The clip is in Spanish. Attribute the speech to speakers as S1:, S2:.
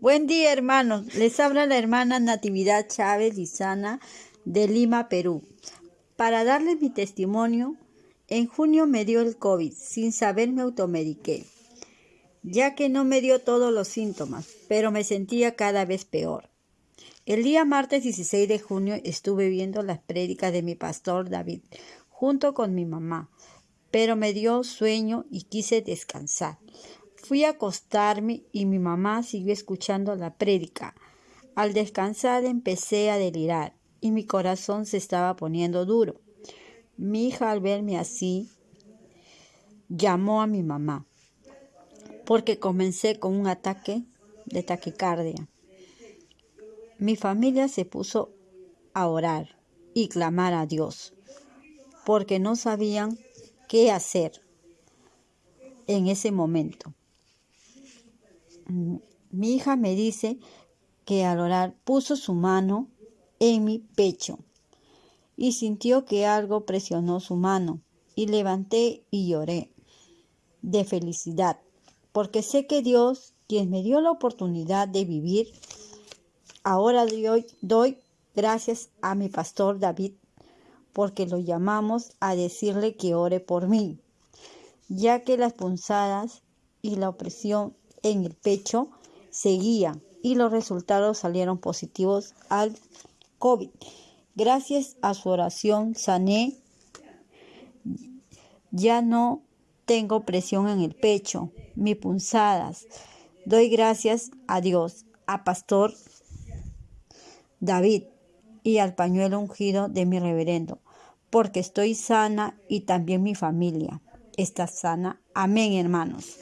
S1: Buen día, hermanos. Les habla la hermana Natividad Chávez Lizana de Lima, Perú. Para darles mi testimonio, en junio me dio el COVID. Sin saber me automediqué, ya que no me dio todos los síntomas, pero me sentía cada vez peor. El día martes 16 de junio estuve viendo las prédicas de mi pastor David junto con mi mamá, pero me dio sueño y quise descansar. Fui a acostarme y mi mamá siguió escuchando la prédica. Al descansar empecé a delirar y mi corazón se estaba poniendo duro. Mi hija al verme así llamó a mi mamá porque comencé con un ataque de taquicardia. Mi familia se puso a orar y clamar a Dios porque no sabían qué hacer en ese momento. Mi hija me dice que al orar puso su mano en mi pecho y sintió que algo presionó su mano y levanté y lloré de felicidad porque sé que Dios, quien me dio la oportunidad de vivir, ahora doy, doy gracias a mi pastor David porque lo llamamos a decirle que ore por mí, ya que las punzadas y la opresión en el pecho seguía y los resultados salieron positivos al COVID. Gracias a su oración sané. Ya no tengo presión en el pecho, mis punzadas. Doy gracias a Dios, a Pastor David y al pañuelo ungido de mi reverendo, porque estoy sana y también mi familia está sana. Amén, hermanos.